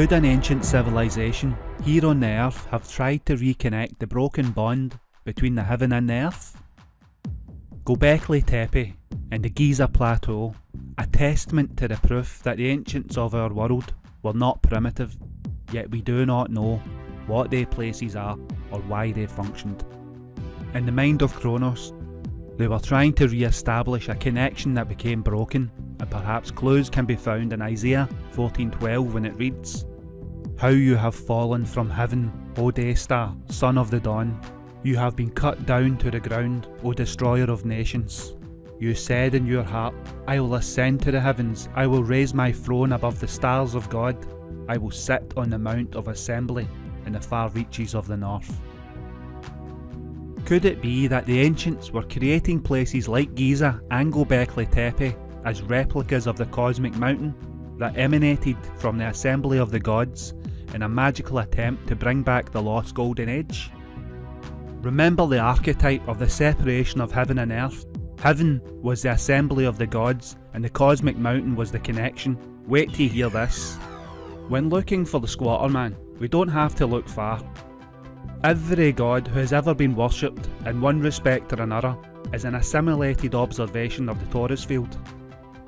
Could an ancient civilization here on the earth have tried to reconnect the broken bond between the heaven and the earth? Gobekli Tepe and the Giza Plateau, a testament to the proof that the ancients of our world were not primitive, yet we do not know what their places are or why they functioned. In the mind of Kronos, they were trying to re-establish a connection that became broken, and perhaps clues can be found in Isaiah 14:12 when it reads, How you have fallen from heaven, O day star, son of the dawn. You have been cut down to the ground, O destroyer of nations. You said in your heart, I will ascend to the heavens, I will raise my throne above the stars of God, I will sit on the mount of assembly in the far reaches of the north. Could it be that the ancients were creating places like Giza and Gobekli Tepe as replicas of the cosmic mountain that emanated from the assembly of the gods in a magical attempt to bring back the lost golden age? Remember the archetype of the separation of heaven and earth? Heaven was the assembly of the gods and the cosmic mountain was the connection. Wait till you hear this. When looking for the squatter man, we don't have to look far. Every god who has ever been worshipped in one respect or another is an assimilated observation of the Taurus field.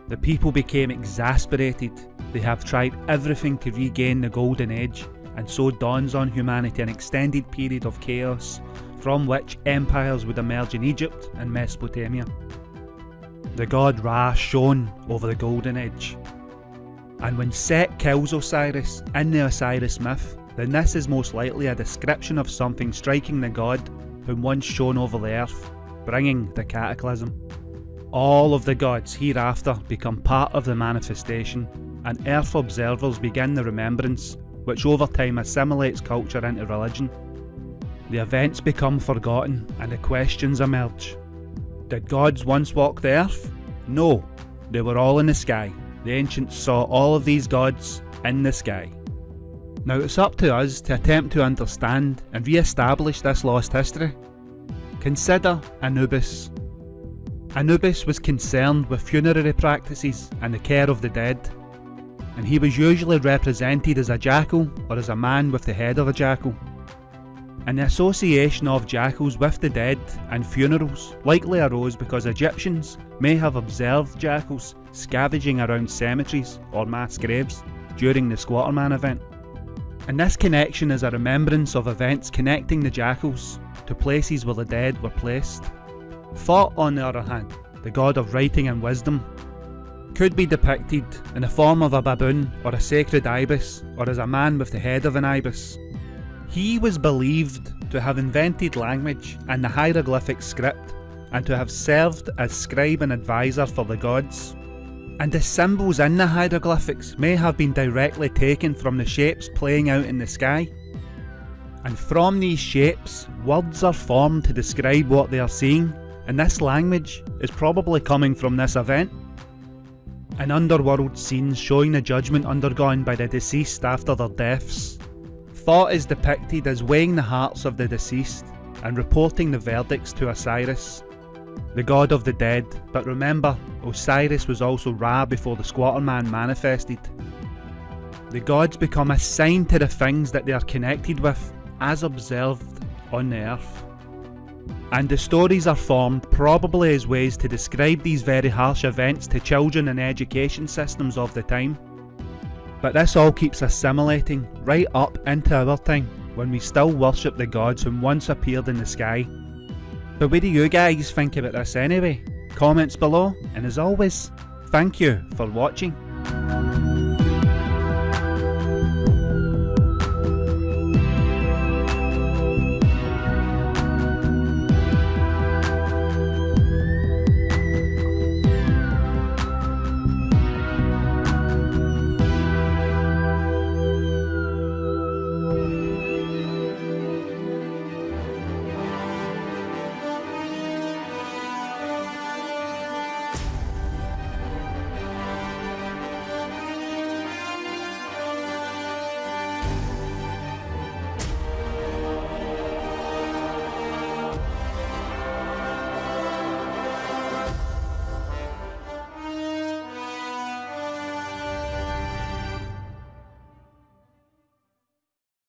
The people became exasperated, they have tried everything to regain the golden age and so dawns on humanity an extended period of chaos from which empires would emerge in Egypt and Mesopotamia. The god Ra shone over the golden age. And when Set kills Osiris in the Osiris myth, then this is most likely a description of something striking the god whom once shone over the earth, bringing the cataclysm. All of the gods hereafter become part of the manifestation, and earth observers begin the remembrance, which over time assimilates culture into religion. The events become forgotten and the questions emerge. Did gods once walk the earth? No, they were all in the sky. The ancients saw all of these gods in the sky. Now it's up to us to attempt to understand and re-establish this lost history. Consider Anubis. Anubis was concerned with funerary practices and the care of the dead, and he was usually represented as a jackal or as a man with the head of a jackal. And the association of jackals with the dead and funerals likely arose because Egyptians may have observed jackals scavenging around cemeteries or mass graves during the Squatterman event. And this connection is a remembrance of events connecting the jackals to places where the dead were placed. Thoth, on the other hand, the god of writing and wisdom, could be depicted in the form of a baboon or a sacred ibis or as a man with the head of an ibis. He was believed to have invented language and the hieroglyphic script and to have served as scribe and advisor for the gods and the symbols in the hieroglyphics may have been directly taken from the shapes playing out in the sky. And from these shapes, words are formed to describe what they are seeing, and this language is probably coming from this event. An underworld scene showing the judgment undergone by the deceased after their deaths. Thoth is depicted as weighing the hearts of the deceased and reporting the verdicts to Osiris, the god of the dead, but remember, Osiris was also Ra before the squatter man manifested. The gods become assigned to the things that they are connected with, as observed on the earth. And the stories are formed probably as ways to describe these very harsh events to children and education systems of the time. But this all keeps assimilating right up into our time, when we still worship the gods who once appeared in the sky but what do you guys think about this anyway? Comments below, and as always, thank you for watching.